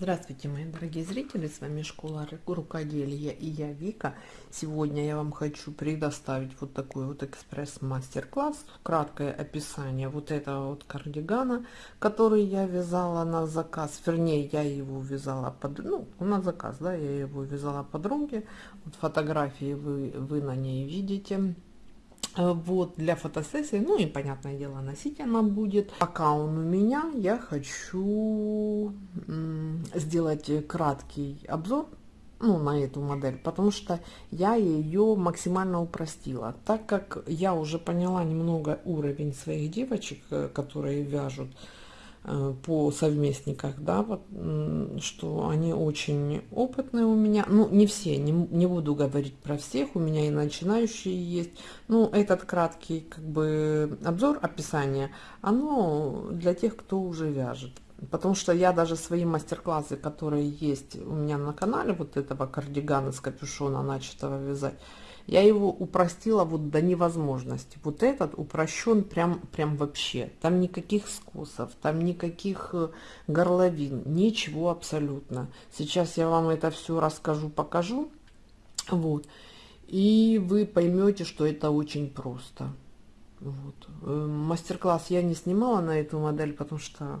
Здравствуйте, мои дорогие зрители, с вами Школа Рукоделия и я Вика. Сегодня я вам хочу предоставить вот такой вот экспресс-мастер-класс, краткое описание вот этого вот кардигана, который я вязала на заказ, вернее, я его вязала под, ну, на заказ, да, я его вязала подруге, вот фотографии вы, вы на ней видите. Э, вот для фотосессии ну и понятное дело носить она будет пока он у меня я хочу сделать краткий обзор ну, на эту модель, потому что я ее максимально упростила. Так как я уже поняла немного уровень своих девочек, э, которые вяжут, Э, по совместниках, да, вот, что они очень опытные у меня, ну, не все, не, не буду говорить про всех, у меня и начинающие есть, ну, этот краткий, как бы, обзор, описание, оно для тех, кто уже вяжет, потому что я даже свои мастер-классы, которые есть у меня на канале, вот этого кардигана с капюшона начатого вязать, я его упростила вот до невозможности. Вот этот упрощен прям, прям вообще. Там никаких скосов, там никаких э, горловин, ничего абсолютно. Сейчас я вам это все расскажу, покажу. Вот. И вы поймете, что это очень просто. Вот. Э, мастер-класс я не снимала на эту модель, потому что,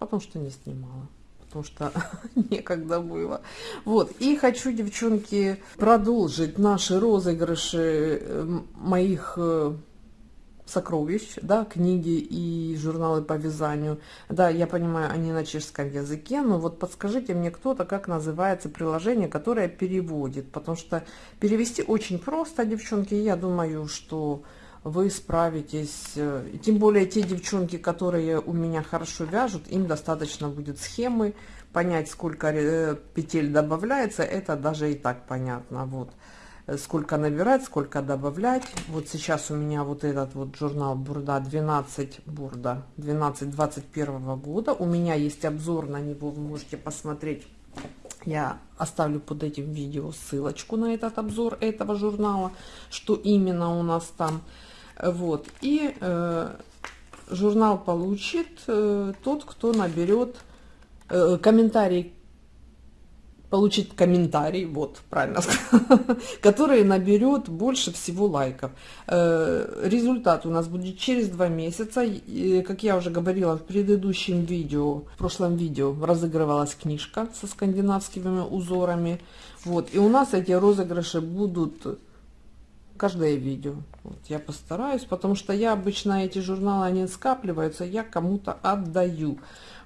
потому что не снимала потому что некогда было. Вот, и хочу, девчонки, продолжить наши розыгрыши э, моих э, сокровищ, да, книги и журналы по вязанию. Да, я понимаю, они на чешском языке, но вот подскажите мне кто-то, как называется приложение, которое переводит, потому что перевести очень просто, девчонки, я думаю, что вы справитесь. Э, тем более те девчонки, которые у меня хорошо вяжут, им достаточно будет схемы, понять, сколько э, петель добавляется, это даже и так понятно. Вот э, сколько набирать, сколько добавлять. Вот сейчас у меня вот этот вот журнал Бурда 12 Бурда 12 21 года. У меня есть обзор на него, вы можете посмотреть. Я оставлю под этим видео ссылочку на этот обзор этого журнала, что именно у нас там. Вот. И э, журнал получит э, тот, кто наберет э, комментарий, получит комментарий, вот, правильно который наберет больше всего лайков. Э, результат у нас будет через два месяца. Как я уже говорила в предыдущем видео, в прошлом видео разыгрывалась книжка со скандинавскими узорами. Вот, и у нас эти розыгрыши будут каждое видео. Вот я постараюсь, потому что я обычно эти журналы, они скапливаются, я кому-то отдаю.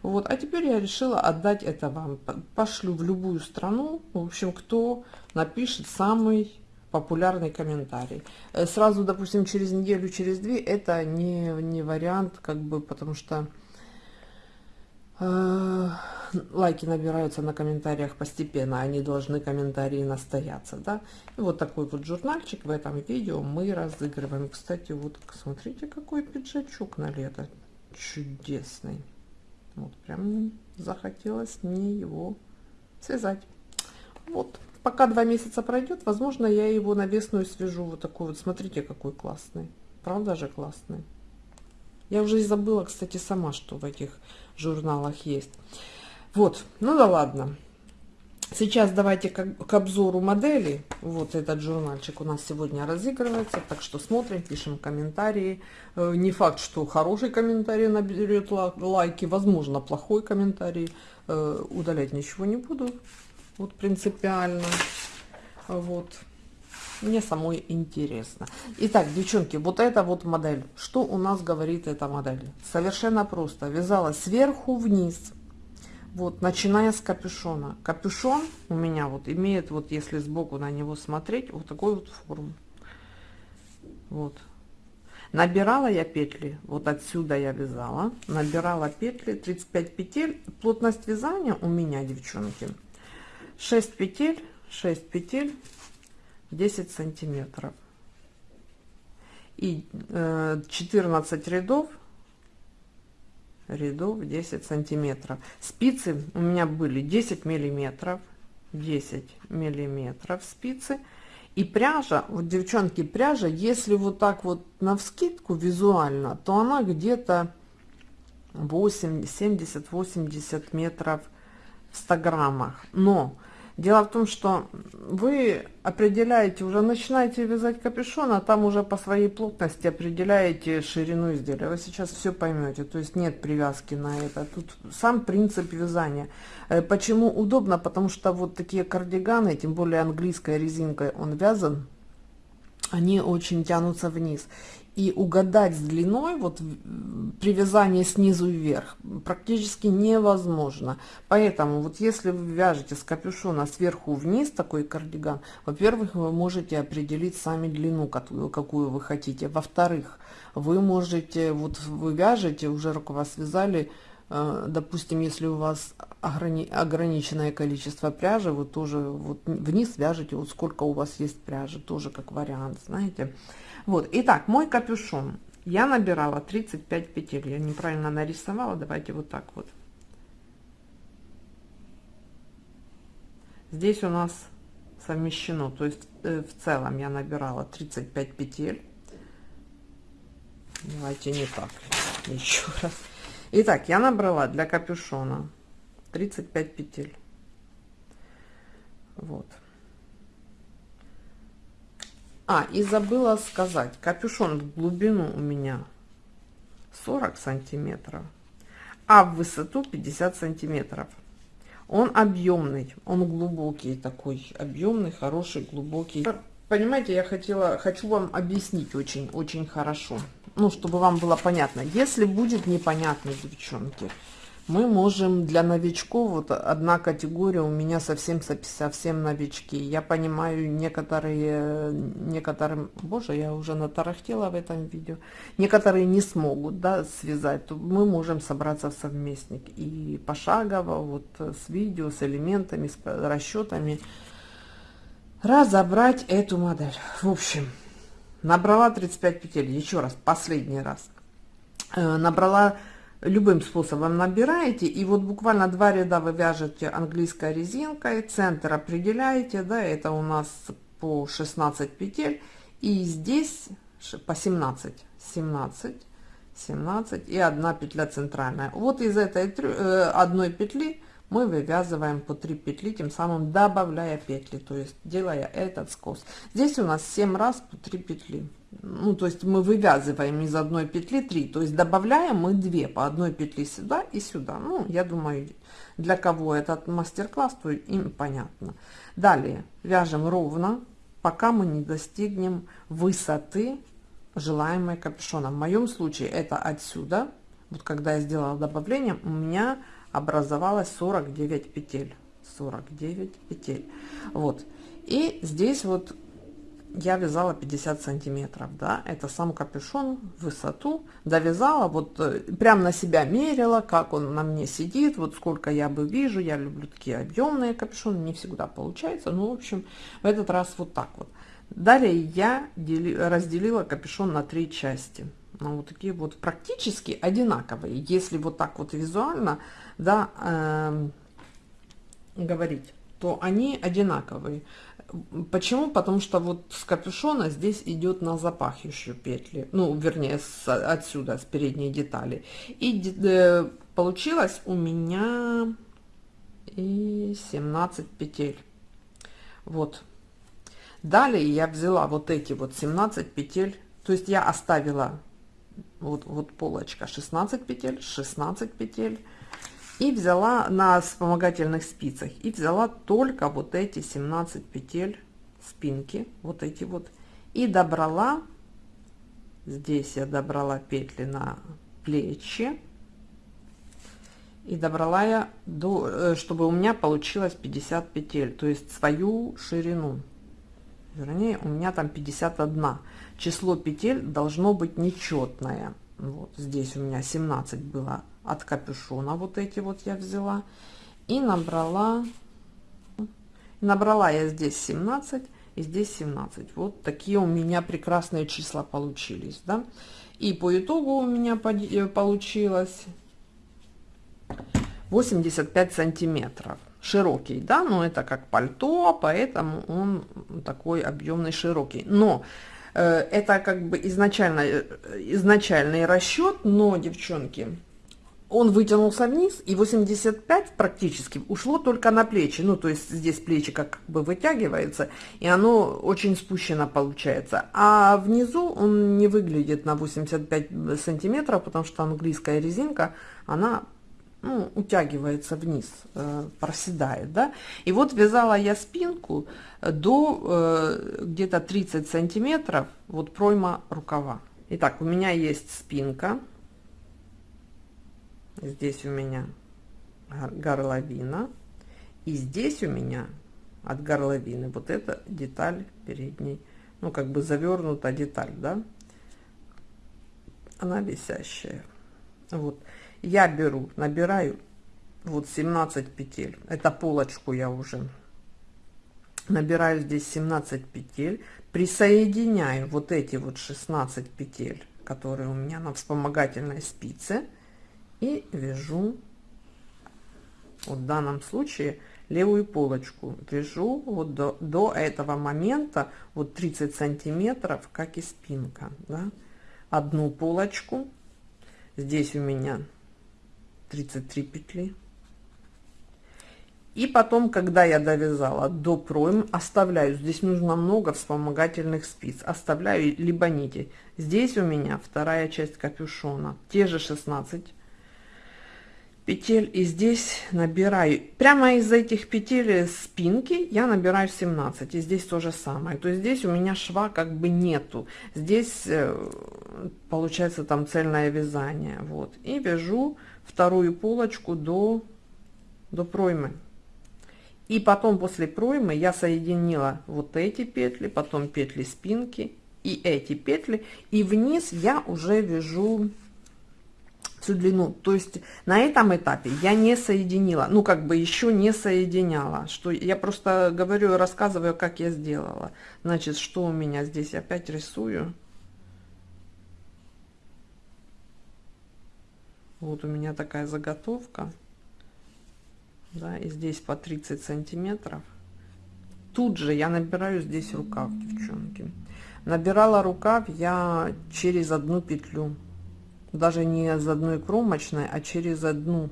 Вот, а теперь я решила отдать это вам. Пошлю в любую страну, в общем, кто напишет самый популярный комментарий. Э, сразу, допустим, через неделю, через две, это не, не вариант, как бы, потому что лайки набираются на комментариях постепенно, они должны комментарии настояться, да. И вот такой вот журнальчик в этом видео мы разыгрываем. Кстати, вот смотрите, какой пиджачок на лето, чудесный. Вот прям захотелось мне его связать. Вот, пока два месяца пройдет, возможно, я его на весну свяжу. Вот такой вот, смотрите, какой классный. Правда же классный? Я уже и забыла, кстати, сама, что в этих журналах есть. Вот, ну да ладно. Сейчас давайте к, к обзору модели. Вот этот журнальчик у нас сегодня разыгрывается, так что смотрим, пишем комментарии. Э, не факт, что хороший комментарий наберет лайки, возможно, плохой комментарий. Э, удалять ничего не буду, вот принципиально. Вот. Мне самой интересно. Итак, девчонки, вот эта вот модель. Что у нас говорит эта модель? Совершенно просто. Вязала сверху вниз. Вот, начиная с капюшона. Капюшон у меня вот имеет, вот если сбоку на него смотреть, вот такую вот форму. Вот. Набирала я петли, вот отсюда я вязала. Набирала петли, 35 петель. Плотность вязания у меня, девчонки, 6 петель, 6 петель 10 сантиметров. И э, 14 рядов рядов 10 сантиметров. Спицы у меня были 10 миллиметров 10 миллиметров спицы. И пряжа вот девчонки пряжа если вот так вот на вскидку визуально то она где-то 8 70 80 метров в 100 граммах, но Дело в том, что вы определяете, уже начинаете вязать капюшон, а там уже по своей плотности определяете ширину изделия. Вы сейчас все поймете, то есть нет привязки на это. Тут сам принцип вязания. Э, почему удобно? Потому что вот такие кардиганы, тем более английской резинкой он вязан, они очень тянутся вниз и угадать с длиной вот при вязании снизу вверх практически невозможно. Поэтому вот если вы вяжете с капюшона сверху вниз такой кардиган во-первых вы можете определить сами длину какую, какую вы хотите. Во-вторых вы можете вот вы вяжете уже рукава связали э, допустим если у вас ограни ограниченное количество пряжи вы тоже вот вниз вяжете вот сколько у вас есть пряжи тоже как вариант знаете. Вот, итак, мой капюшон. Я набирала 35 петель. Я неправильно нарисовала. Давайте вот так вот. Здесь у нас совмещено. То есть э, в целом я набирала 35 петель. Давайте не так. Еще раз. Итак, я набрала для капюшона 35 петель. Вот. А, и забыла сказать, капюшон в глубину у меня 40 сантиметров, а в высоту 50 сантиметров. Он объемный, он глубокий такой, объемный, хороший, глубокий. Понимаете, я хотела, хочу вам объяснить очень, очень хорошо, ну, чтобы вам было понятно. Если будет непонятно, девчонки, мы можем для новичков, вот одна категория у меня совсем совсем новички. Я понимаю, некоторые, некоторым, боже, я уже натарахтела в этом видео, некоторые не смогут, да, связать, мы можем собраться в совместник и пошагово, вот с видео, с элементами, с расчетами, разобрать эту модель. В общем, набрала 35 петель, еще раз, последний раз, э, набрала любым способом набираете и вот буквально два ряда вы вяжете английской резинкой центр определяете да это у нас по 16 петель и здесь по 17 17 17 и одна петля центральная. Вот из этой э, одной петли мы вывязываем по 3 петли тем самым добавляя петли то есть делая этот скос. Здесь у нас 7 раз по 3 петли ну то есть мы вывязываем из одной петли 3 то есть добавляем мы 2 по одной петли сюда и сюда. Ну я думаю для кого этот мастер-класс то им понятно. Далее вяжем ровно пока мы не достигнем высоты желаемой капюшона. В моем случае это отсюда. Вот когда я сделала добавление у меня образовалось 49 петель. 49 петель. Вот. И здесь вот я вязала 50 сантиметров да это сам капюшон высоту довязала вот э, прям на себя мерила как он на мне сидит вот сколько я бы вижу я люблю такие объемные капюшоны не всегда получается ну в общем в этот раз вот так вот. Далее я дели, разделила капюшон на три части. Ну, вот такие вот практически одинаковые. Если вот так вот визуально да э, говорить то они одинаковые Почему? Потому что вот с капюшона здесь идет на запах еще петли, ну, вернее, с, отсюда, с передней детали. И э, получилось у меня и 17 петель. Вот. Далее я взяла вот эти вот 17 петель, то есть я оставила вот, вот полочка 16 петель, 16 петель, и взяла на вспомогательных спицах и взяла только вот эти 17 петель спинки вот эти вот и добрала здесь я добрала петли на плечи и добрала я до э, чтобы у меня получилось 50 петель то есть свою ширину. Вернее у меня там 51 число петель должно быть нечетное. Вот здесь у меня 17 было от капюшона вот эти вот я взяла и набрала набрала я здесь 17 и здесь 17 вот такие у меня прекрасные числа получились да. И по итогу у меня э, получилось 85 сантиметров. Широкий да но это как пальто поэтому он такой объемный широкий. Но э, это как бы изначально э, изначальный расчет но девчонки он вытянулся вниз, и 85 практически ушло только на плечи. Ну, то есть здесь плечи как бы вытягивается, и оно очень спущено получается. А внизу он не выглядит на 85 сантиметров, потому что английская резинка, она ну, утягивается вниз, э, проседает, да. И вот вязала я спинку до э, где-то 30 сантиметров, вот пройма рукава. Итак, у меня есть спинка, здесь у меня горловина, и здесь у меня от горловины вот эта деталь передней, ну, как бы завернута деталь, да, она висящая. Вот. Я беру, набираю вот 17 петель. Это полочку я уже набираю здесь 17 петель, присоединяю вот эти вот 16 петель, которые у меня на вспомогательной спице, и вяжу вот в данном случае левую полочку. Вяжу вот до, до этого момента вот 30 сантиметров как и спинка да? одну полочку. Здесь у меня 33 петли. И потом когда я довязала до пройм оставляю. Здесь нужно много вспомогательных спиц. Оставляю либо нити. Здесь у меня вторая часть капюшона те же 16 петель и здесь набираю прямо из этих петель спинки я набираю 17 и здесь то же самое. То есть здесь у меня шва как бы нету. Здесь э, получается там цельное вязание. Вот. И вяжу вторую полочку до до проймы. И потом после проймы я соединила вот эти петли потом петли спинки и эти петли. И вниз я уже вяжу всю длину. То есть на этом этапе я не соединила, ну как бы еще не соединяла. Что я просто говорю, рассказываю, как я сделала. Значит, что у меня здесь опять рисую. Вот у меня такая заготовка. Да, и здесь по 30 сантиметров. Тут же я набираю здесь рукав, девчонки. Набирала рукав я через одну петлю даже не из одной кромочной, а через одну.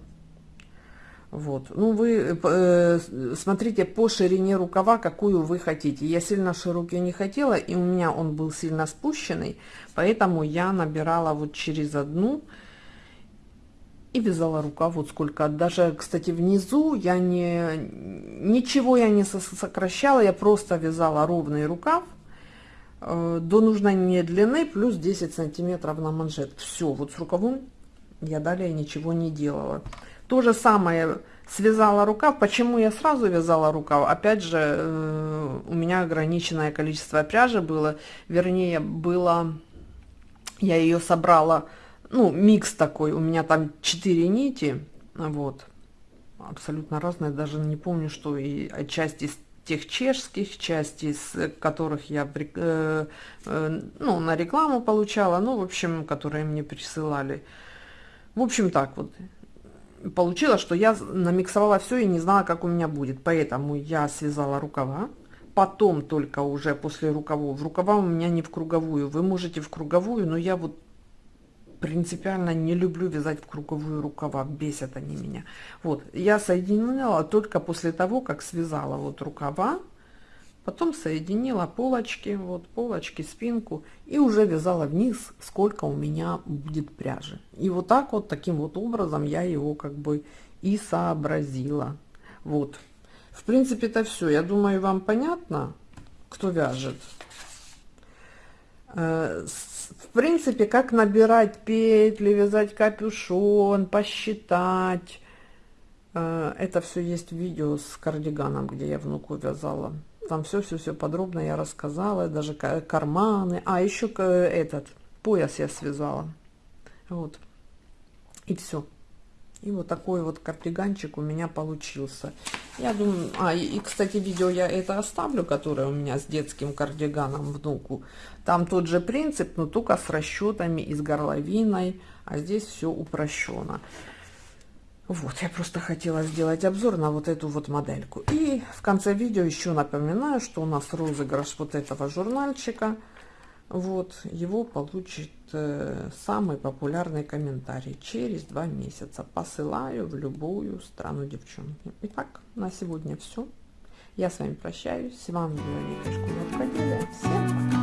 Вот. Ну, вы э, смотрите по ширине рукава, какую вы хотите. Я сильно широкий не хотела, и у меня он был сильно спущенный, поэтому я набирала вот через одну и вязала рукав вот сколько. Даже, кстати, внизу я не ничего я не сокращала, я просто вязала ровный рукав до нужной мне длины плюс 10 сантиметров на манжет. Все вот с рукавом я далее ничего не делала. То же самое связала рукав. Почему я сразу вязала рукав? Опять же э, у меня ограниченное количество пряжи было. Вернее было я ее собрала ну микс такой. У меня там 4 нити вот. Абсолютно разные даже не помню что и части тех чешских частей, из которых я э, э, ну, на рекламу получала, ну, в общем, которые мне присылали. В общем, так вот. Получилось, что я намиксовала все и не знала, как у меня будет. Поэтому я связала рукава. Потом только уже после рукавов. В рукава у меня не в круговую. Вы можете в круговую, но я вот принципиально не люблю вязать в круговую рукава, бесят они меня. Вот, я соединила только после того, как связала вот рукава, потом соединила полочки, вот полочки, спинку и уже вязала вниз, сколько у меня будет пряжи. И вот так вот, таким вот образом я его как бы и сообразила. Вот, в принципе это все. Я думаю, вам понятно, кто вяжет. Э, в принципе, как набирать петли, вязать капюшон, посчитать. Э, это все есть видео с кардиганом, где я внуку вязала. Там все-все-все подробно я рассказала, даже карманы. А, еще этот пояс я связала. Вот. И все. И вот такой вот кардиганчик у меня получился. Я думаю, а, и, и, кстати, видео я это оставлю, которое у меня с детским кардиганом внуку. Там тот же принцип, но только с расчетами и с горловиной, а здесь все упрощено. Вот, я просто хотела сделать обзор на вот эту вот модельку. И в конце видео еще напоминаю, что у нас розыгрыш вот этого журнальчика. Вот его получит э, самый популярный комментарий через два месяца. Посылаю в любую страну девчонки. Итак на сегодня все я с вами прощаюсь. С вами была всем пока-пока